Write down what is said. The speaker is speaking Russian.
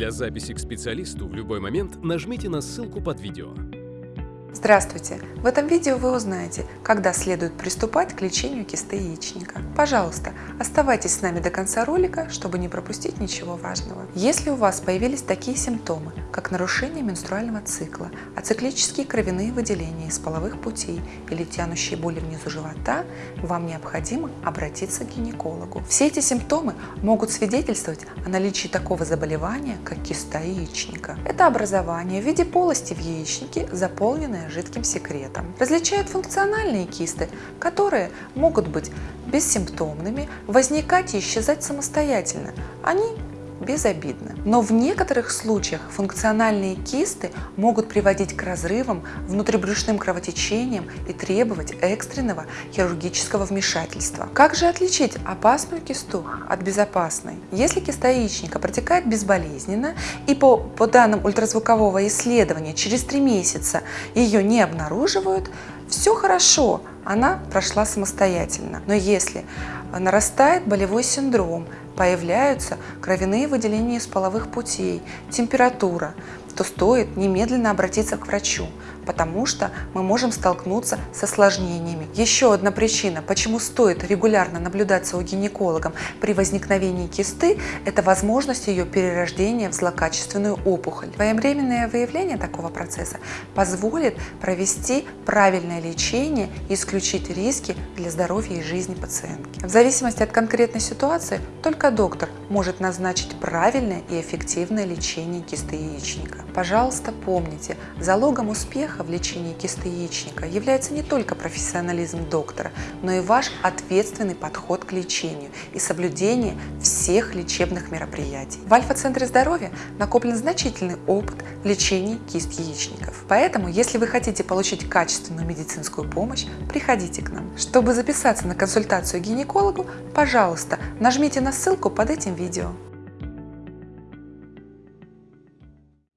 Для записи к специалисту в любой момент нажмите на ссылку под видео. Здравствуйте! В этом видео вы узнаете, когда следует приступать к лечению кисты яичника. Пожалуйста, оставайтесь с нами до конца ролика, чтобы не пропустить ничего важного. Если у вас появились такие симптомы, как нарушение менструального цикла, ациклические кровяные выделения из половых путей или тянущие боли внизу живота, вам необходимо обратиться к гинекологу. Все эти симптомы могут свидетельствовать о наличии такого заболевания, как киста яичника. Это образование в виде полости в яичнике, заполненное наполненная жидким секретом. Различают функциональные кисты, которые могут быть бессимптомными, возникать и исчезать самостоятельно. Они безобидны. Но в некоторых случаях функциональные кисты могут приводить к разрывам, внутрибрюшным кровотечениям и требовать экстренного хирургического вмешательства. Как же отличить опасную кисту от безопасной? Если киста яичника протекает безболезненно и по, по данным ультразвукового исследования через 3 месяца ее не обнаруживают, все хорошо, она прошла самостоятельно. Но если нарастает болевой синдром, появляются кровяные выделения из половых путей, температура, то стоит немедленно обратиться к врачу, потому что мы можем столкнуться с осложнениями. Еще одна причина, почему стоит регулярно наблюдаться у гинеколога при возникновении кисты, это возможность ее перерождения в злокачественную опухоль. Своевременное выявление такого процесса позволит провести правильное лечение и исключить риски для здоровья и жизни пациентки. В зависимости от конкретной ситуации только доктор может назначить правильное и эффективное лечение кисты яичника. Пожалуйста, помните, залогом успеха в лечении кисты яичника является не только профессионализм доктора, но и ваш ответственный подход к лечению и соблюдение всех лечебных мероприятий. В Альфа-центре здоровья накоплен значительный опыт в лечении кист яичников. Поэтому, если вы хотите получить качественную медицинскую помощь, приходите к нам. Чтобы записаться на консультацию гинекологу, пожалуйста, нажмите на ссылку под этим видео.